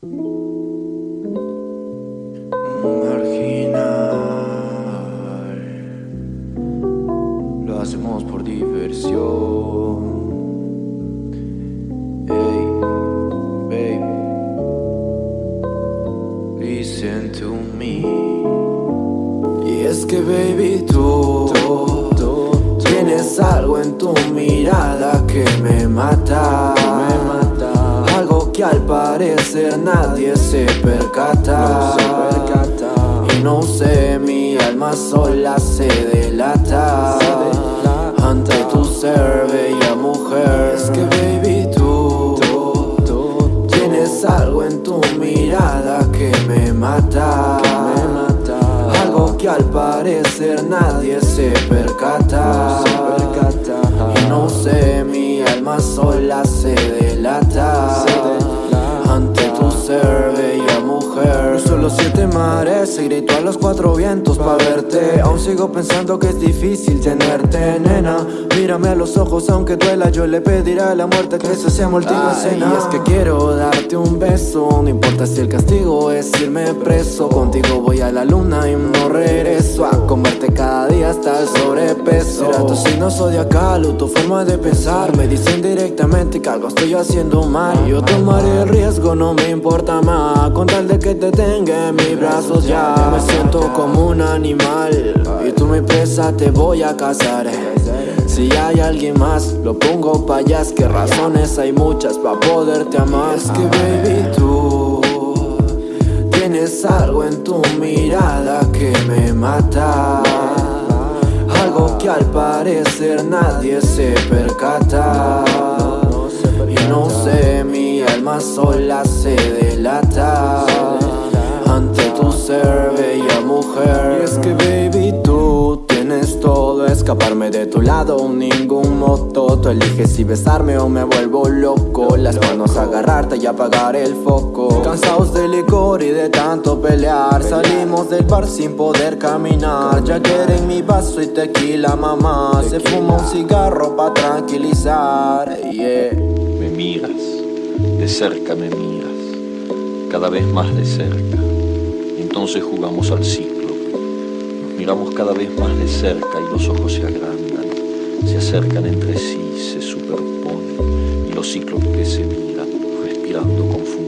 Marginal, lo hacemos por diversión. Hey, babe, listen to me. Y es que, baby, tú, tienes algo en tu mirada que. Me mata. Que al parecer nadie se percata. Y no sé, mi alma sola se delata. Ante tu ser, bella mujer. Es que, baby, tú tienes algo en tu mirada que me mata. Algo que al parecer nadie se percata. Los siete mares y grito a los cuatro vientos pa' verte. Aún sigo pensando que es difícil tenerte, nena. Mírame a los ojos, aunque duela, yo le pediré a la muerte que se sea última escena. Y es que quiero darte un beso, no importa si el castigo es irme preso. Contigo voy a la luna y no regreso a comerte cada hasta el sobrepeso. Tu signo zodiacal o tu forma de pensar. Me dicen directamente que algo estoy haciendo mal. Yo tomaré el riesgo, no me importa más. Con tal de que te tenga en mis brazos ya. Me siento como un animal. Y tú mi presa, te voy a cazar. Si hay alguien más, lo pongo pa' allá. Que razones hay muchas pa' poderte amar. Es que baby, tú tienes algo en tu mirada que me mata. Que al parecer nadie se percata. Y no sé, mi alma sola se Escaparme de tu lado, ningún moto. Tú eliges si besarme o me vuelvo loco. Las manos agarrarte y apagar el foco. Cansados de licor y de tanto pelear. Salimos del bar sin poder caminar. Ya quieren mi vaso y tequila, mamá. Se fuma un cigarro pa' tranquilizar. Me miras, de cerca me miras, cada vez más de cerca. Entonces jugamos al ciclo. Miramos cada vez más de cerca y los ojos se agrandan, se acercan entre sí, se superponen y los que se miran, respirando confundidos.